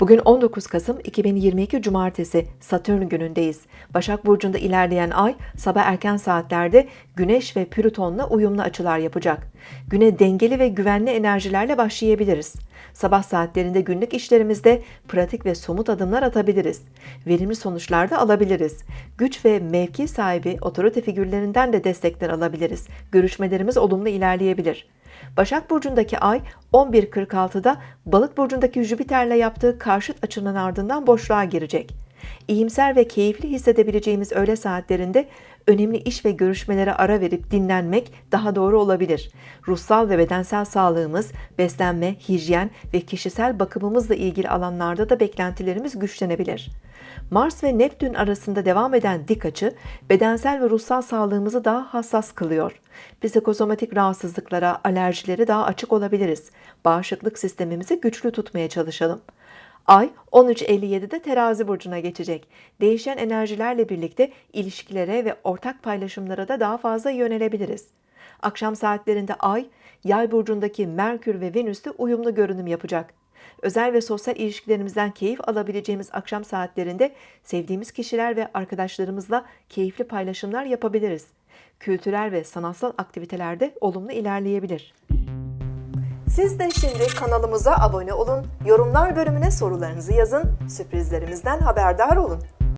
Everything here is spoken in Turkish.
Bugün 19 Kasım 2022 Cumartesi Satürn günündeyiz. Başak Burcu'nda ilerleyen ay sabah erken saatlerde Güneş ve Plüton'la uyumlu açılar yapacak. Güne dengeli ve güvenli enerjilerle başlayabiliriz. Sabah saatlerinde günlük işlerimizde pratik ve somut adımlar atabiliriz. Verimli sonuçlar da alabiliriz. Güç ve mevki sahibi otorite figürlerinden de destekler alabiliriz. Görüşmelerimiz olumlu ilerleyebilir. Başak Burcu'ndaki ay 11.46'da Balık Burcu'ndaki Jüpiter'le yaptığı karşıt açının ardından boşluğa girecek. İyimser ve keyifli hissedebileceğimiz öğle saatlerinde önemli iş ve görüşmelere ara verip dinlenmek daha doğru olabilir. Ruhsal ve bedensel sağlığımız, beslenme, hijyen ve kişisel bakımımızla ilgili alanlarda da beklentilerimiz güçlenebilir. Mars ve Neptün arasında devam eden dik açı, bedensel ve ruhsal sağlığımızı daha hassas kılıyor. Psikosomatik rahatsızlıklara, alerjilere daha açık olabiliriz. Bağışıklık sistemimizi güçlü tutmaya çalışalım. Ay 13.57'de terazi burcuna geçecek. Değişen enerjilerle birlikte ilişkilere ve ortak paylaşımlara da daha fazla yönelebiliriz. Akşam saatlerinde Ay, Yay burcundaki Merkür ve Venüs'te uyumlu görünüm yapacak. Özel ve sosyal ilişkilerimizden keyif alabileceğimiz akşam saatlerinde sevdiğimiz kişiler ve arkadaşlarımızla keyifli paylaşımlar yapabiliriz. Kültürel ve sanatsal aktivitelerde olumlu ilerleyebilir. Siz de şimdi kanalımıza abone olun, yorumlar bölümüne sorularınızı yazın, sürprizlerimizden haberdar olun.